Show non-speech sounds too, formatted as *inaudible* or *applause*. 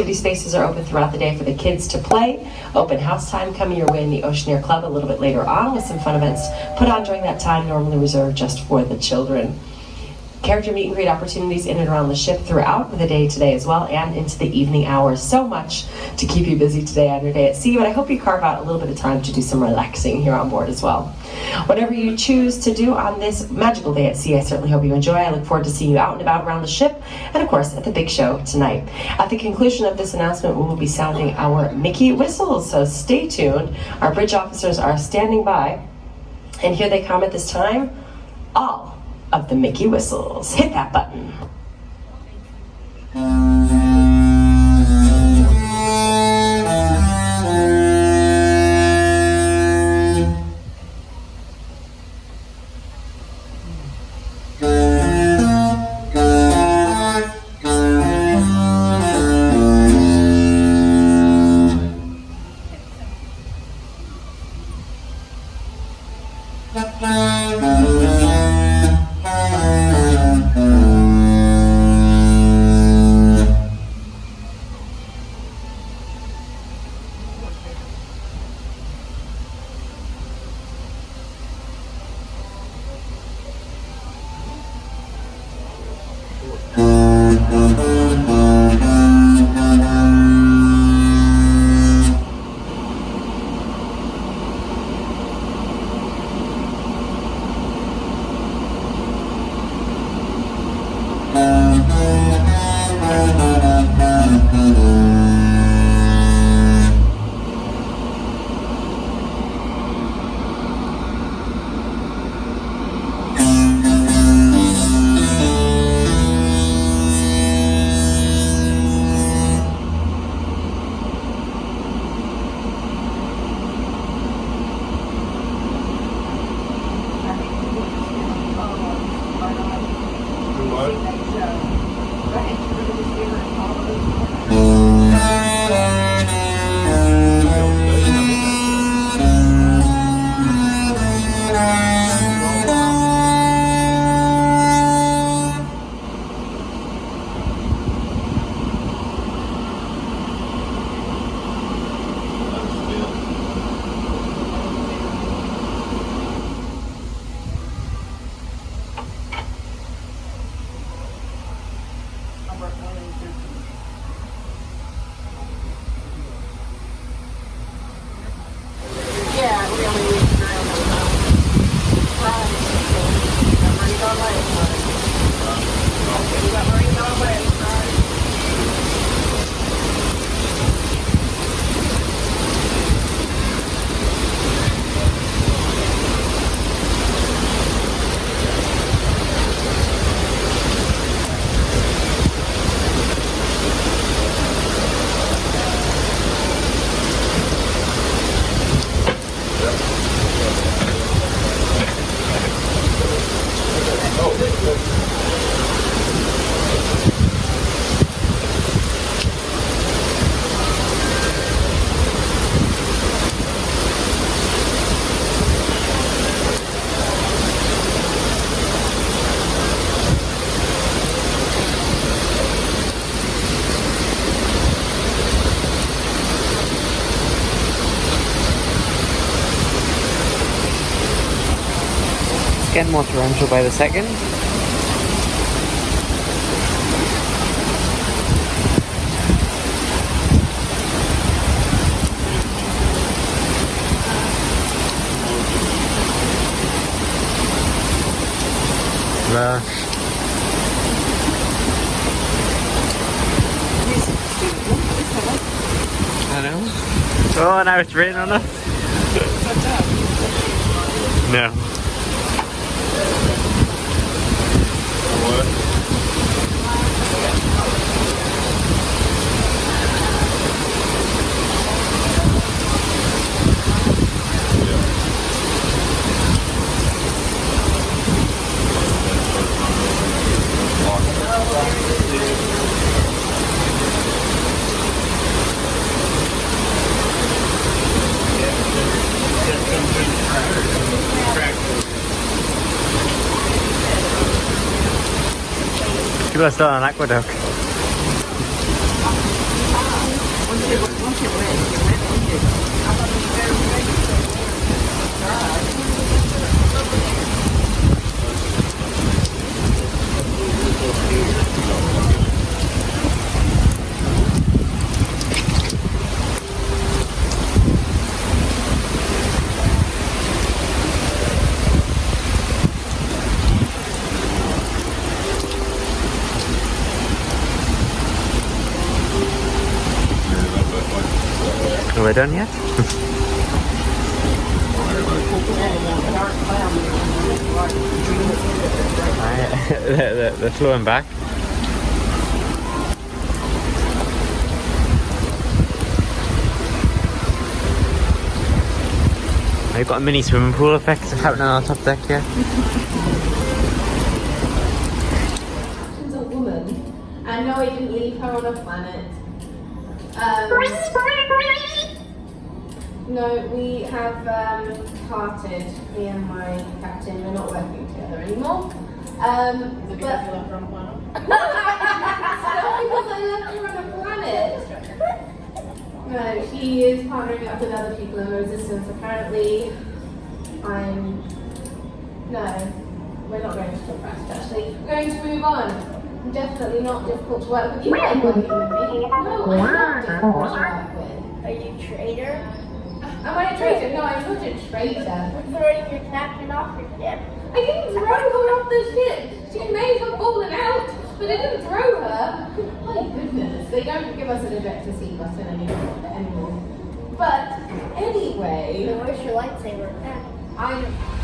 Activity spaces are open throughout the day for the kids to play. Open house time coming your way in the Oceaneer Club a little bit later on with some fun events put on during that time, normally reserved just for the children character meet and greet opportunities in and around the ship throughout the day today as well and into the evening hours. So much to keep you busy today on your day at sea, but I hope you carve out a little bit of time to do some relaxing here on board as well. Whatever you choose to do on this magical day at sea, I certainly hope you enjoy. I look forward to seeing you out and about around the ship and of course at the big show tonight. At the conclusion of this announcement, we will be sounding our Mickey whistles, so stay tuned. Our bridge officers are standing by and here they come at this time. All of the Mickey whistles. Hit that button. Again, more torrential by the second. Know. Oh, now it's raining on us. No. People are still on AquaDuck. Are we done yet? They're, *laughs* they're, they're flowing back. I've got a mini swimming pool effect *laughs* happening on our top deck here. She's a woman. And no, I didn't leave her on a planet. Um, no, we have um, parted, me and my captain. We're not working together anymore. Um, but, It's *laughs* not because I left her on a planet. No, she is partnering up with other people in resistance. Apparently, I'm. No, we're not going to talk about it actually. We're going to move on. I'm definitely not difficult to work with. You like working with me. No, I'm not difficult to work with. Are you a traitor? Am I a traitor? No, I'm not a traitor. We're throwing your captain off your ship. I didn't throw her off the ship. She may have fallen out, but I didn't throw her. My goodness, they don't give us an ejector seat button anymore. But anyway, where's your lightsaber? I